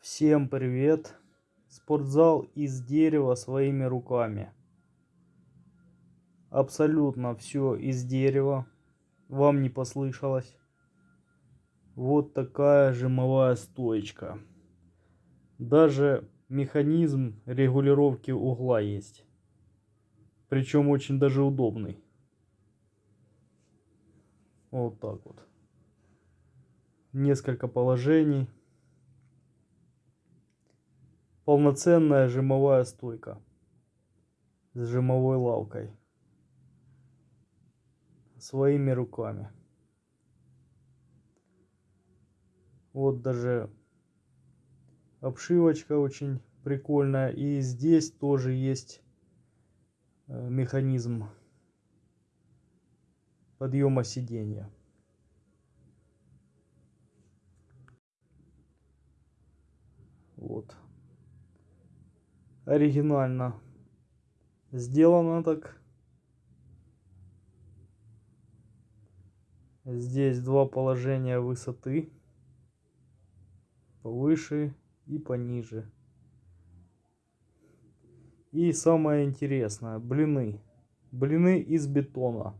Всем привет! Спортзал из дерева своими руками. Абсолютно все из дерева. Вам не послышалось. Вот такая жимовая стоечка. Даже механизм регулировки угла есть. Причем очень даже удобный. Вот так вот. Несколько положений. Полноценная жимовая стойка. С жимовой лавкой. Своими руками. Вот даже обшивочка очень прикольная. И здесь тоже есть э, механизм подъема сиденья. Вот. Оригинально сделано так. Здесь два положения высоты. Повыше и пониже. И самое интересное, блины. Блины из бетона.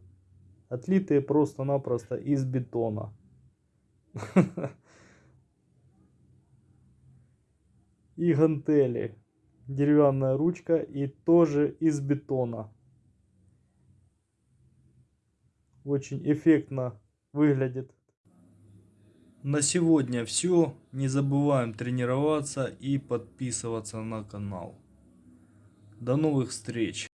Отлитые просто-напросто из бетона. И гантели. Деревянная ручка и тоже из бетона. Очень эффектно выглядит. На сегодня все. Не забываем тренироваться и подписываться на канал. До новых встреч!